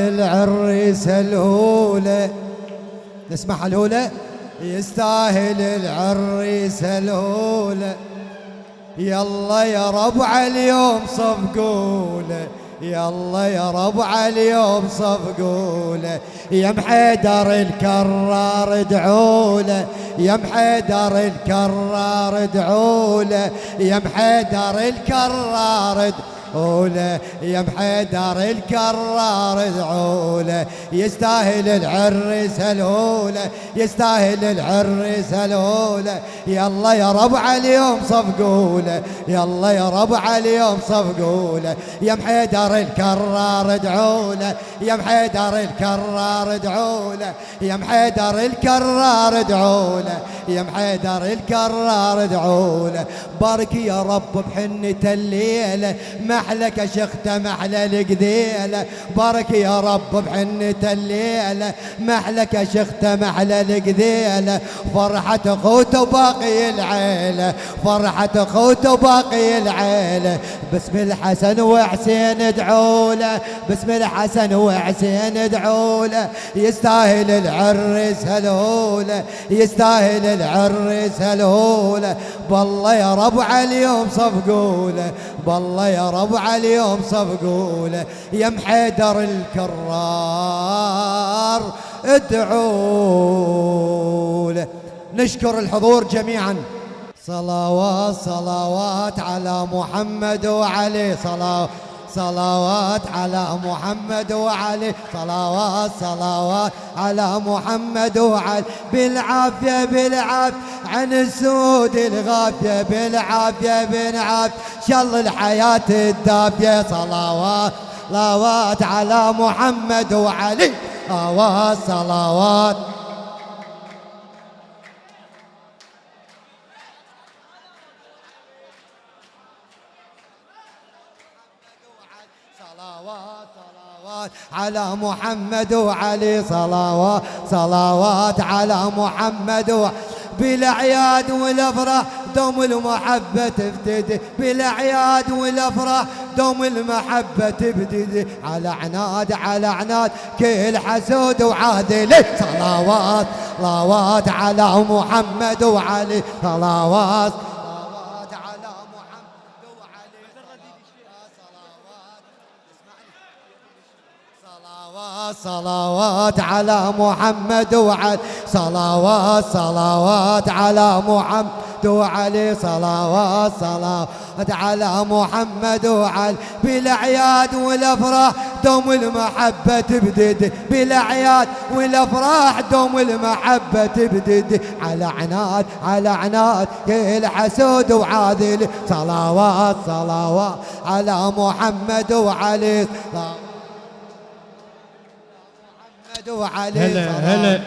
العريس الهولة نسمع الهولة يستاهل العريس الهولة يلا يا ربع اليوم صفقوله يلا يا ربع اليوم صفقوله يا محيدر الكرار ادعوله. يا محيدر الكرار ادعوله. يا محيدر الكرار عوله يا محيدر الكرار ادعوله يستاهل العرس الهوله يستاهل العرس الهوله يلا يا ربع اليوم صفقوله يلا يا ربع اليوم صفقوله يا محيدر الكرار ادعوله يا محيدر الكرار ادعوله يا محيدر الكرار ادعوله يا محيدر الكرار ادعوله. بارك يا رب بحنة الليلة محلك شخت محلى القذيلة بارك يا رب بحنة الليلة محلك شخت محلى القذيلة فرحة أخوت وباقي العيلة فرحة أخوت وباقي العيلة باسم الحسن وحسين ادعوله باسم الحسن وحسين ادعوله يستاهل العرس هلوله يستاهل العرس هلوله بالله يا ربع اليوم صفقوله بالله يا ربع اليوم صفقوله يا محيدر الكرار ادعوله. نشكر الحضور جميعا. صلوات صلوات على محمد وعلي صلوات. صلوات على محمد وعلي. صلوات صلوات على محمد وعلي. بالعافية بالعافية. عن السود الغافية بالعافية بالعافية. شل الحياة الدافية. صلوات صلوات على محمد وعلي. صلوات صلوات. صلوات صلوات على محمد وعلي صلوات صلوات على محمد بالأعياد والأفراح. دوم المحبة تبتدي بالأعياد والأفراح. دوم المحبة تبتدي على عناد على عناد. كل حسود وعادل صلوات صلوات على محمد وعلي. صلوات. صلوات على محمد وعلي. صلوات صلوات على محمد وعلي. صلوات صلوات على محمد وعلي. بالأعياد والأفراح دوم المحبة تبدد بالأعياد والأفراح دوم المحبة تبدد على عناد على عناد كل حسود وعاذل صلوات صلوات على محمد وعلي. صلوات وعلي هلا هلا.